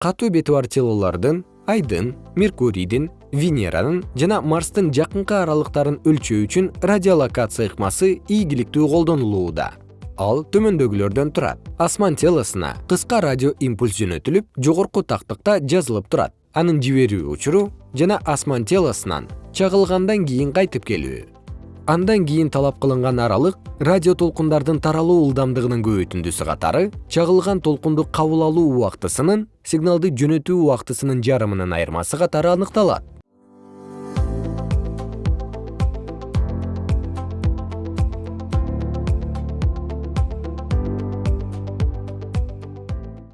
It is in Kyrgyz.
катуу бети бар телолордун айдын меркурийдин венеранын жана марстын жакынкы аралыктарын өлчөө үчүн радиолокация ыкмасы ийгиликтүү колдонулууда. Ал төмөндөгүлөрдөн турат. Асман телосуна кыска радио импульс жөнөтүлүп жогорку тактыкта жазылып турат. Анын жиберүү учуру жана асман телосунан чагылгандан кийин кайтып келүү. Андан кийин талап кылынган аралык радио толкундардын таралуу ылдамдыгынын көбөйтүндүсү катары чагылган толкунду кабыл алуу убактысынын сигналды жөнөтүү убактысынын жарымынын айырмасы катары аныкталат